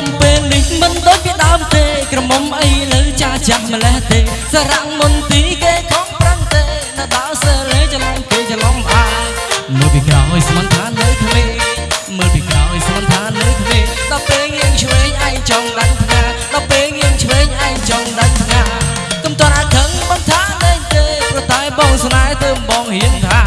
មុំពេលនេះមិនដូចពីដើមទេក្រមុំអីលើចាចាស់ម្លេះទេ សរាំងមុនទីគេខំប្រឹងទេនៅដល់សើលេច្រឡំគេច្រឡំអាយមើលពីក្រោយស្មន្ថានៅក្មេងមើលពីក្រោយស្មន្ថានៅក្មេងដល់ពេលងាងឆ្វេងឯងចង់ដាច់ផ្កាដល់ពេលងាងឆ្វេងឯងចង់ដាច់ផ្កាកុំតរអាខឹងបន្ថាលេងទេព្រោះតែបងស្នេហ៍ធ្វើបងហ៊ានថា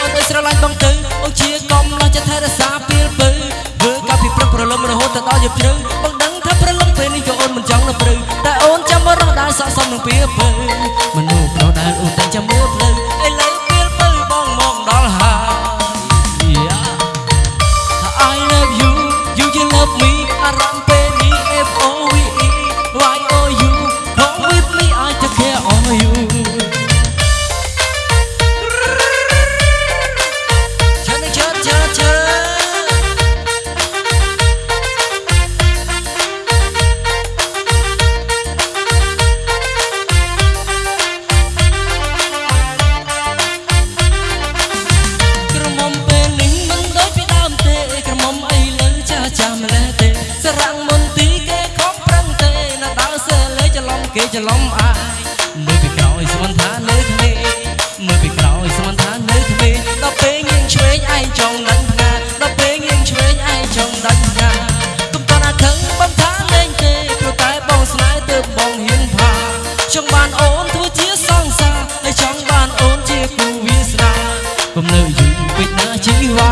អូនអើយអូនអើយស្រឡាញ់បងទៅអូនជាកំឡោះចិត្តថែរក្សាពេលពើធ្វើកាលពីព្រឹកប្រលឹមរហូតទៅដល់យប់ជ្រៅបងដឹងថាព្រលឹមពេលនេះក៏អូនមិនចង់នៅព្រៅតែអូនចាំមករស់ដែរស័ក្តិសមនឹងពេលពើ គេច្រឡំអាយមើលពីក្រោយស្មានថានៅក្មេងមើលពីក្រោយស្មានថានៅក្មេងដល់ពេលងៀងឆ្វេងឯងចង់ដាច់ផ្ងាដល់ពេលងៀងឆ្វេងឯងចង់ដាច់ផ្ងាកុំតន់អាខឹងបំថាលេងទេព្រោះតែបងស្នេហ៍ទើបបងហ៊ានផាចង់បានអូនធ្វើជាសង្សារហើយចង់បានអូនជាគូវាសនាកុំនៅយូរពេកណាជីវ៉ា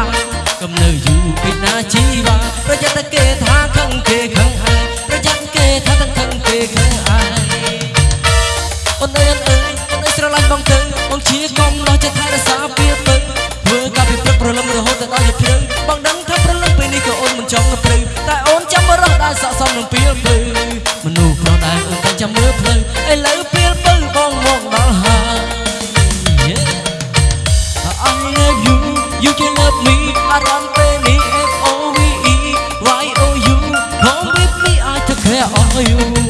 កុំនៅយូរពេកណាជីវ៉ាប្រយ័ត្នតែគេថា ស្រឡាញ់បងទៅអូនជាកុំដោះចិត្តថែរក្សាពីពឹងធ្វើការពីព្រឹកប្រលឹមរហូតដល់យប់ព្រឹងបងដឹងថាប្រលឹមពេលនេះក៏អូនមិនចង់ទៅព្រឹងតែអូនចាំរស់ដែលស័កសមនឹងពីពឹងមនុស្សប្រដែរអូនតែចាំមើលភ្លឺឥឡូវពីពឹងបងមកដល់ហើយ I love you you can love me អារម្មណ៍ពេលនេះ F O V E Y O U come with me I take care of you